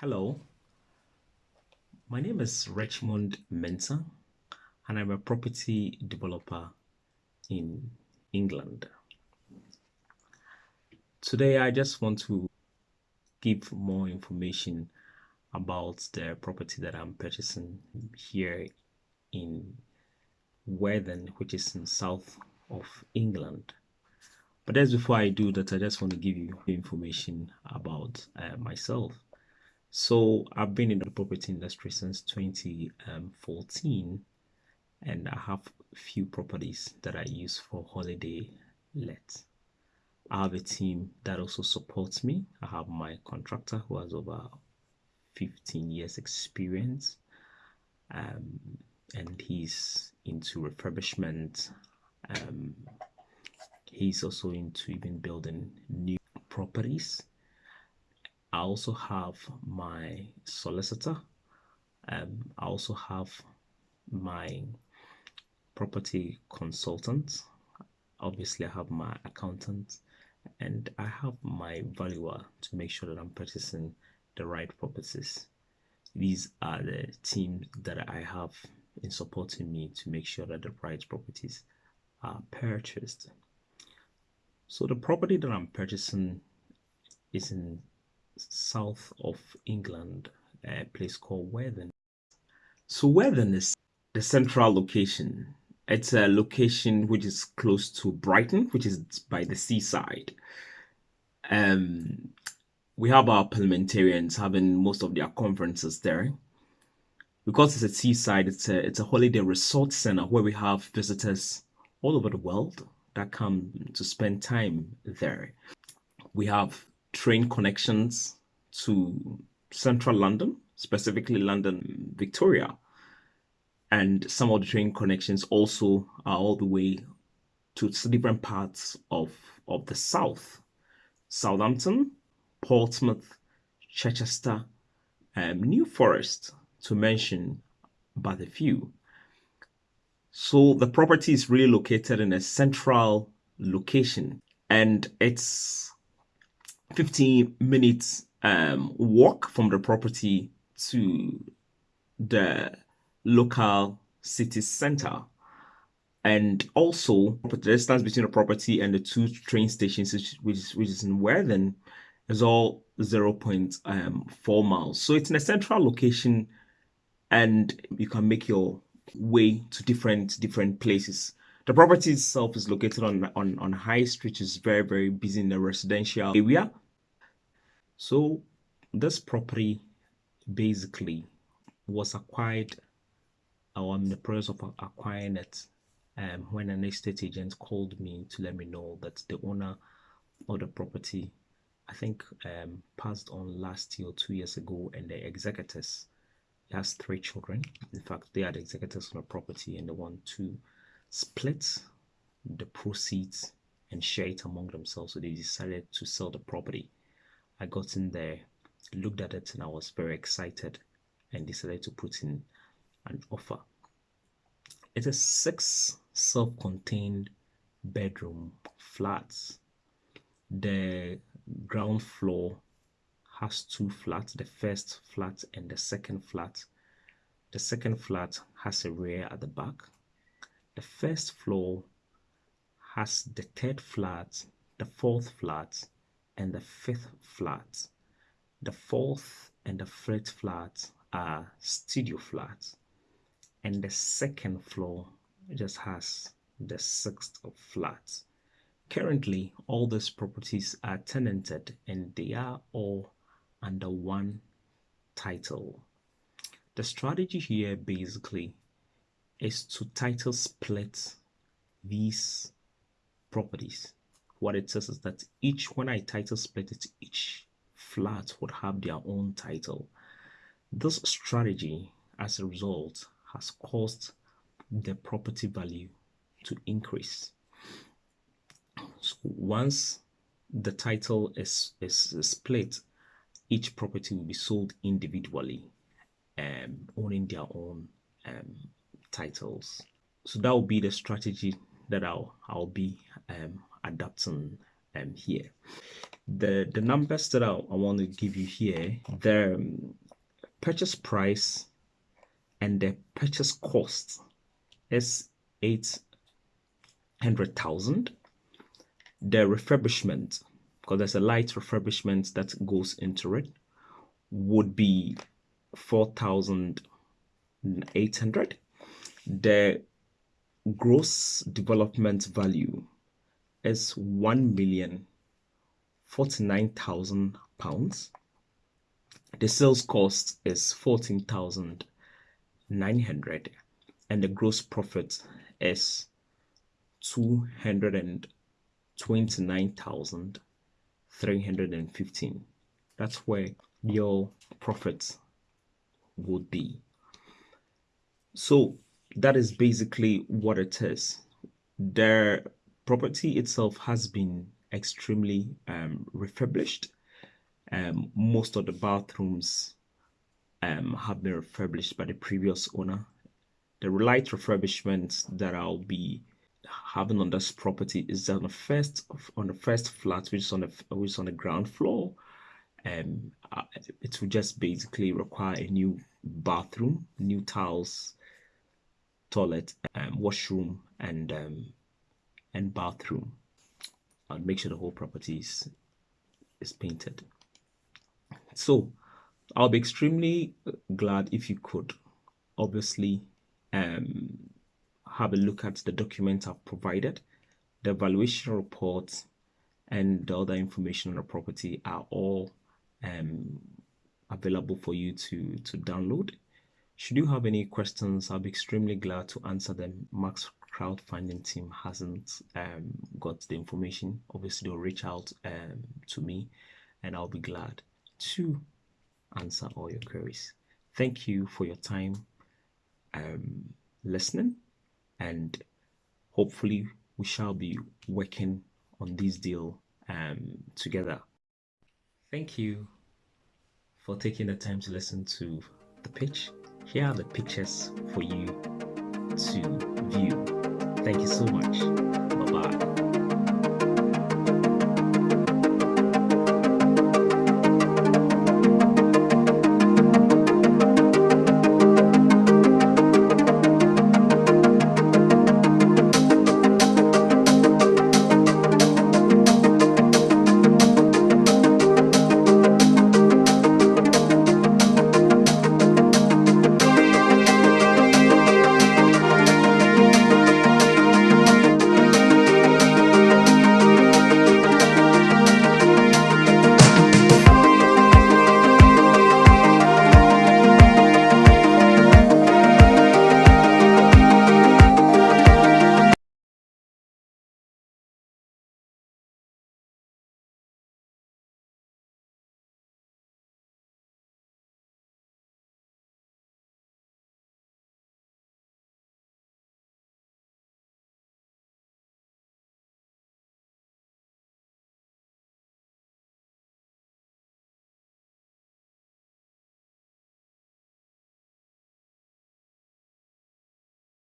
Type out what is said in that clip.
Hello, my name is Richmond Mensah, and I'm a property developer in England. Today, I just want to give more information about the property that I'm purchasing here in Worthing, which is in south of England. But as before I do that, I just want to give you information about uh, myself. So I've been in the property industry since 2014 and I have a few properties that I use for holiday let. I have a team that also supports me. I have my contractor who has over 15 years experience um, and he's into refurbishment. Um, he's also into even building new properties I also have my solicitor. Um, I also have my property consultant. Obviously, I have my accountant and I have my valuer to make sure that I'm purchasing the right properties. These are the teams that I have in supporting me to make sure that the right properties are purchased. So the property that I'm purchasing is in south of England, a place called Worthing. So Worthing is the central location. It's a location which is close to Brighton, which is by the seaside. Um, we have our parliamentarians having most of their conferences there. Because it's a seaside, it's a, it's a holiday resort center where we have visitors all over the world that come to spend time there. We have train connections to central London, specifically London Victoria. And some of the train connections also are all the way to different parts of, of the south. Southampton, Portsmouth, Chichester, um, New Forest, to mention but a few. So the property is really located in a central location and it's 15 minutes um, walk from the property to the local city center. And also, the distance between the property and the two train stations, which is, which is in Worthing, is all 0 0.4 miles. So it's in a central location and you can make your way to different different places. The property itself is located on, on, on High Street, which is very, very busy in the residential area. So this property basically was acquired or I'm in the process of acquiring it um, when an estate agent called me to let me know that the owner of the property I think um, passed on last year or two years ago and the executors he has three children. In fact they are the executors on the property and they want to split the proceeds and share it among themselves. So they decided to sell the property I got in there, looked at it, and I was very excited and decided to put in an offer. It's a six self contained bedroom flats. The ground floor has two flats the first flat and the second flat. The second flat has a rear at the back. The first floor has the third flat, the fourth flat, and the fifth flat. The fourth and the fifth flat are studio flats. And the second floor just has the sixth flat. Currently, all these properties are tenanted and they are all under one title. The strategy here basically is to title split these properties what it says is that each when I title split it, each flat would have their own title. This strategy, as a result, has caused the property value to increase. So once the title is, is split, each property will be sold individually, um, owning their own um, titles. So that will be the strategy that I'll I'll be um, adapting um, here. The, the numbers that I, I want to give you here, the um, purchase price and the purchase cost is 800,000. The refurbishment, because there's a light refurbishment that goes into it, would be 4,800. The gross development value is 1 million 49,000 pounds. The sales cost is 14,900 and the gross profit is 229,315. That's where your profit would be. So that is basically what it is. The property itself has been extremely um, refurbished. Um, most of the bathrooms um, have been refurbished by the previous owner. The light refurbishment that I'll be having on this property is on the first on the first flat, which is on the which is on the ground floor. Um, it will just basically require a new bathroom, new tiles, toilet, um, washroom, and um, and bathroom. I'll make sure the whole property is, is painted. So I'll be extremely glad if you could obviously um, have a look at the documents I've provided. The valuation report and the other information on the property are all um, available for you to, to download. Should you have any questions, I'll be extremely glad to answer them. Max crowdfunding team hasn't um, got the information, obviously they'll reach out um, to me and I'll be glad to answer all your queries. Thank you for your time um, listening and hopefully we shall be working on this deal um, together. Thank you for taking the time to listen to the pitch. Here are the pictures for you to view. Thank you so much. Bye bye.